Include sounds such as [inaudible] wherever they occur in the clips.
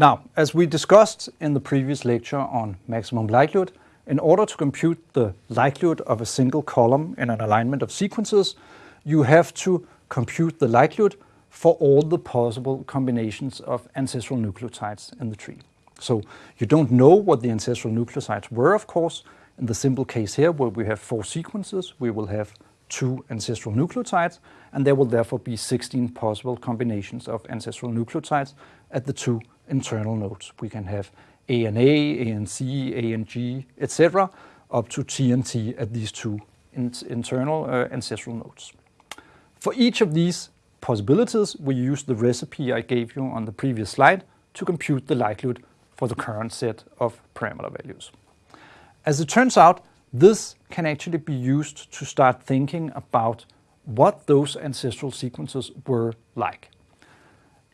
Now, as we discussed in the previous lecture on maximum likelihood, in order to compute the likelihood of a single column in an alignment of sequences, you have to compute the likelihood for all the possible combinations of ancestral nucleotides in the tree. So you don't know what the ancestral nucleotides were, of course. In the simple case here, where we have four sequences, we will have two ancestral nucleotides, and there will therefore be 16 possible combinations of ancestral nucleotides at the two internal nodes. We can have A and A, A and C, A and G, etc., up to T and T at these two in internal uh, ancestral nodes. For each of these possibilities, we use the recipe I gave you on the previous slide to compute the likelihood for the current set of parameter values. As it turns out, this can actually be used to start thinking about what those ancestral sequences were like.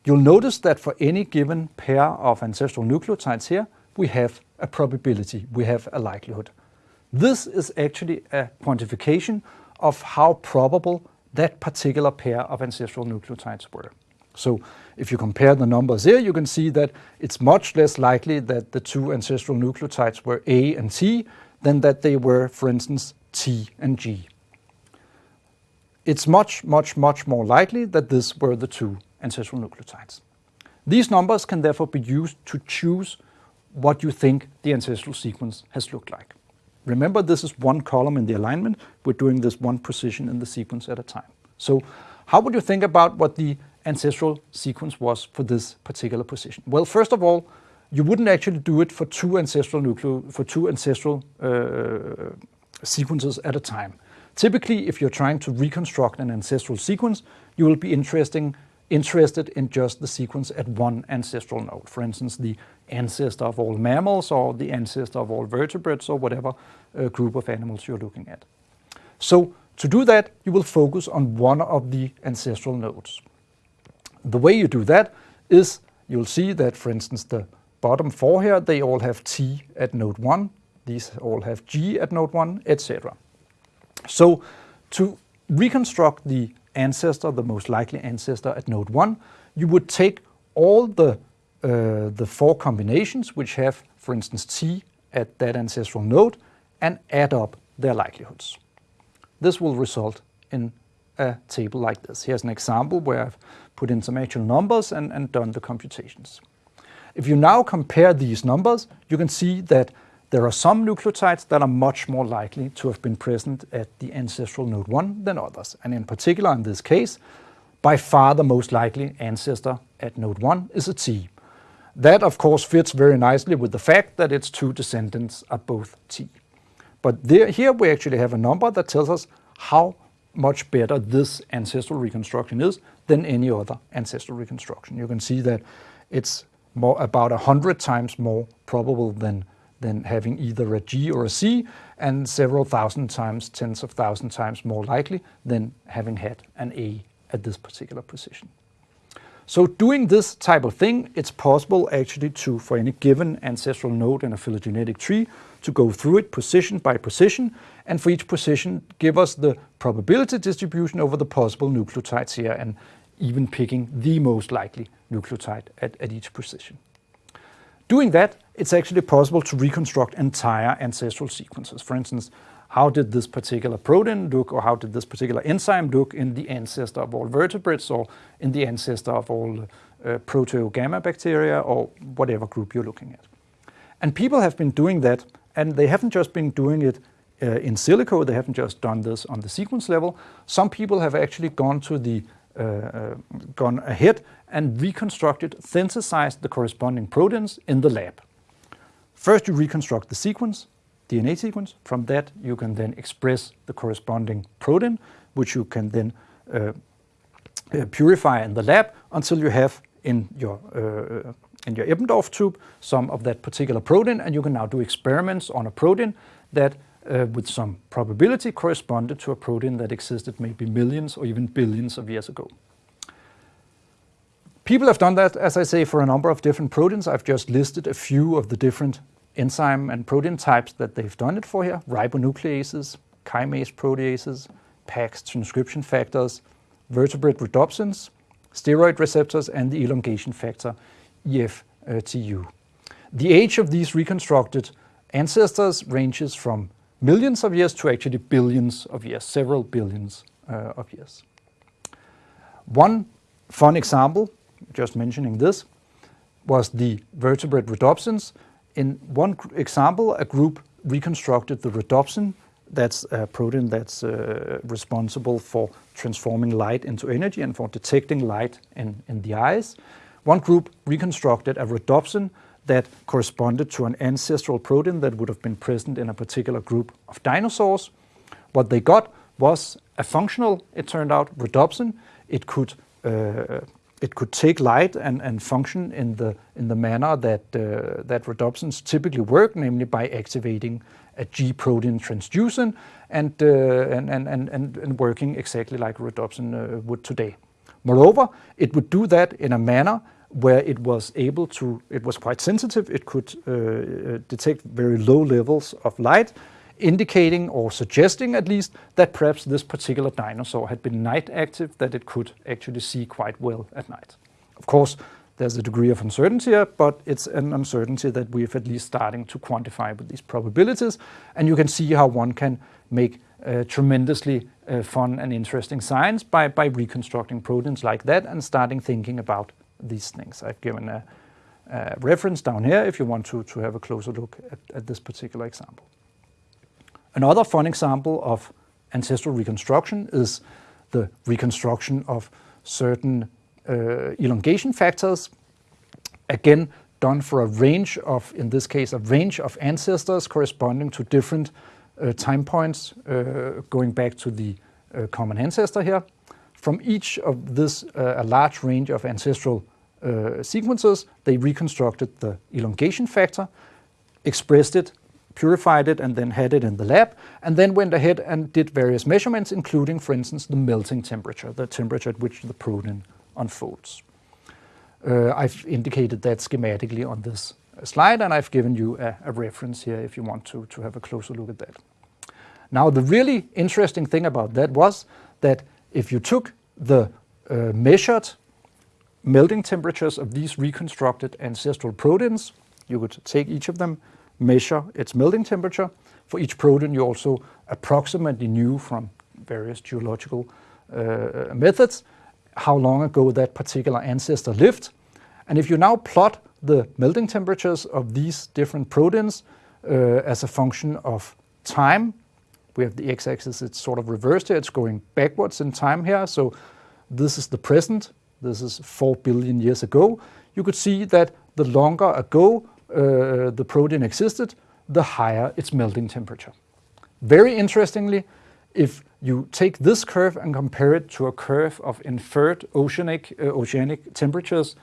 You'll notice that for any given pair of ancestral nucleotides here, we have a probability, we have a likelihood. This is actually a quantification of how probable that particular pair of ancestral nucleotides were. So if you compare the numbers here, you can see that it's much less likely that the two ancestral nucleotides were A and T than that they were, for instance, T and G. It's much, much, much more likely that these were the two ancestral nucleotides. These numbers can therefore be used to choose what you think the ancestral sequence has looked like. Remember, this is one column in the alignment. We're doing this one position in the sequence at a time. So how would you think about what the ancestral sequence was for this particular position? Well, first of all, you wouldn't actually do it for two ancestral nucleo for two ancestral uh, sequences at a time. Typically, if you're trying to reconstruct an ancestral sequence, you will be interesting, interested in just the sequence at one ancestral node. For instance, the ancestor of all mammals or the ancestor of all vertebrates or whatever uh, group of animals you're looking at. So to do that, you will focus on one of the ancestral nodes. The way you do that is you'll see that, for instance, the bottom four here, they all have T at node 1, these all have G at node 1, etc. So to reconstruct the ancestor, the most likely ancestor at node 1, you would take all the, uh, the four combinations which have, for instance, T at that ancestral node and add up their likelihoods. This will result in a table like this. Here's an example where I've put in some actual numbers and, and done the computations. If you now compare these numbers, you can see that there are some nucleotides that are much more likely to have been present at the ancestral node 1 than others. And in particular, in this case, by far the most likely ancestor at node 1 is a T. That, of course, fits very nicely with the fact that its two descendants are both T. But there, here we actually have a number that tells us how much better this ancestral reconstruction is than any other ancestral reconstruction. You can see that it's more, about 100 times more probable than, than having either a G or a C, and several thousand times, tens of thousand times more likely than having had an A at this particular position. So doing this type of thing, it's possible actually to, for any given ancestral node in a phylogenetic tree, to go through it position by position, and for each position give us the probability distribution over the possible nucleotides here, and even picking the most likely nucleotide at, at each position. Doing that, it's actually possible to reconstruct entire ancestral sequences. For instance, how did this particular protein look or how did this particular enzyme look in the ancestor of all vertebrates or in the ancestor of all uh, proteogamma bacteria or whatever group you're looking at. And people have been doing that and they haven't just been doing it uh, in silico, they haven't just done this on the sequence level. Some people have actually gone to the gone ahead and reconstructed, synthesized the corresponding proteins in the lab. First you reconstruct the sequence, DNA sequence. From that you can then express the corresponding protein, which you can then uh, uh, purify in the lab until you have in your uh, in your Eppendorf tube some of that particular protein, and you can now do experiments on a protein that uh, with some probability corresponded to a protein that existed maybe millions or even billions of years ago. People have done that, as I say, for a number of different proteins. I've just listed a few of the different enzyme and protein types that they've done it for here. Ribonucleases, chymase proteases, PAX transcription factors, vertebrate rhodopsins, steroid receptors, and the elongation factor EF uh, TU. The age of these reconstructed ancestors ranges from millions of years to actually billions of years, several billions uh, of years. One fun example, just mentioning this, was the vertebrate rhodopsins. In one example, a group reconstructed the rhodopsin, that's a protein that's uh, responsible for transforming light into energy and for detecting light in, in the eyes. One group reconstructed a rhodopsin that corresponded to an ancestral protein that would have been present in a particular group of dinosaurs. What they got was a functional, it turned out, rhodopsin. It could uh, it could take light and, and function in the in the manner that uh, that rhodopsins typically work, namely by activating a G protein transducin and, uh, and, and, and, and working exactly like rhodopsin uh, would today. Moreover, it would do that in a manner where it was able to, it was quite sensitive, it could uh, uh, detect very low levels of light, indicating or suggesting at least that perhaps this particular dinosaur had been night active, that it could actually see quite well at night. Of course, there's a degree of uncertainty here, but it's an uncertainty that we're at least starting to quantify with these probabilities. And you can see how one can make uh, tremendously uh, fun and interesting science by, by reconstructing proteins like that and starting thinking about these things. I've given a, a reference down here if you want to, to have a closer look at, at this particular example. Another fun example of ancestral reconstruction is the reconstruction of certain uh, elongation factors, again done for a range of, in this case, a range of ancestors corresponding to different uh, time points uh, going back to the uh, common ancestor here. From each of this, uh, a large range of ancestral uh, sequences, they reconstructed the elongation factor, expressed it, purified it, and then had it in the lab, and then went ahead and did various measurements, including, for instance, the melting temperature, the temperature at which the protein unfolds. Uh, I've indicated that schematically on this slide, and I've given you a, a, reference here if you want to, to have a closer look at that. Now, the really interesting thing about that was that if you took the uh, measured melting temperatures of these reconstructed ancestral proteins, you would take each of them, measure its melting temperature. For each protein, you also approximately knew from various geological uh, methods how long ago that particular ancestor lived. And if you now plot the melting temperatures of these different proteins uh, as a function of time, we have the x-axis, it's sort of reversed here, it's going backwards in time here. So this is the present, this is 4 billion years ago. You could see that the longer ago uh, the protein existed, the higher its melting temperature. Very interestingly, if you take this curve and compare it to a curve of inferred oceanic, uh, oceanic temperatures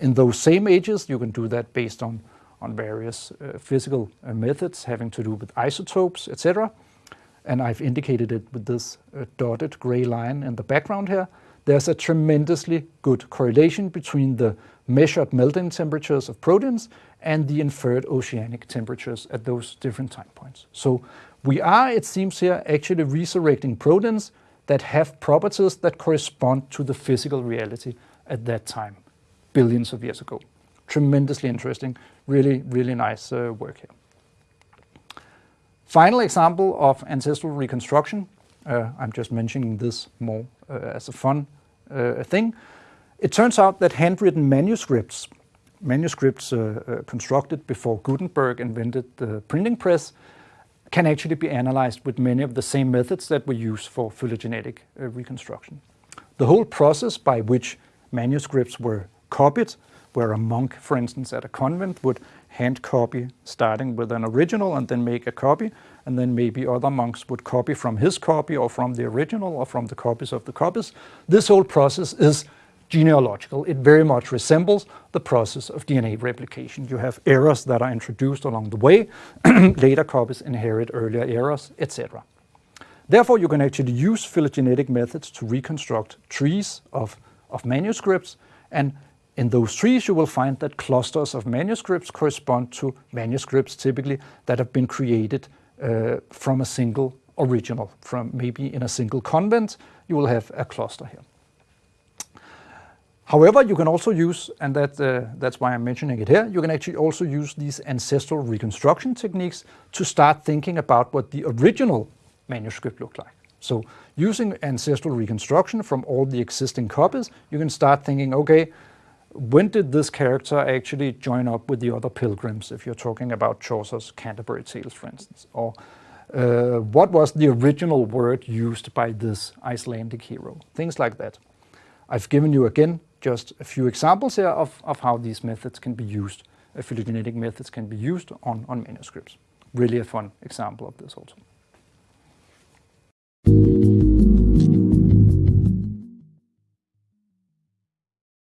in those same ages, you can do that based on, on various uh, physical uh, methods having to do with isotopes, etc. And I've indicated it with this uh, dotted gray line in the background here. There's a tremendously good correlation between the measured melting temperatures of proteins and the inferred oceanic temperatures at those different time points. So we are, it seems here, actually resurrecting proteins that have properties that correspond to the physical reality at that time, billions of years ago. Tremendously interesting, really, really nice uh, work here. Final example of ancestral reconstruction. Uh, I'm just mentioning this more uh, as a fun uh, thing. It turns out that handwritten manuscripts, manuscripts uh, uh, constructed before Gutenberg invented the printing press, can actually be analyzed with many of the same methods that we use for phylogenetic uh, reconstruction. The whole process by which manuscripts were copied, where a monk, for instance, at a convent would hand copy starting with an original and then make a copy, and then maybe other monks would copy from his copy or from the original or from the copies of the copies. This whole process is genealogical. It very much resembles the process of DNA replication. You have errors that are introduced along the way, [clears throat] later copies inherit earlier errors, etc. Therefore, you can actually use phylogenetic methods to reconstruct trees of, of manuscripts, and in those trees you will find that clusters of manuscripts correspond to manuscripts typically that have been created uh, from a single original. From maybe in a single convent, you will have a cluster here. However, you can also use, and that, uh, that's why I'm mentioning it here, you can actually also use these ancestral reconstruction techniques to start thinking about what the original manuscript looked like. So using ancestral reconstruction from all the existing copies, you can start thinking, okay, when did this character actually join up with the other pilgrims, if you're talking about Chaucer's Canterbury Tales, for instance? Or uh, what was the original word used by this Icelandic hero? Things like that. I've given you, again, just a few examples here of, of how these methods can be used, phylogenetic methods can be used on, on manuscripts. Really a fun example of this also.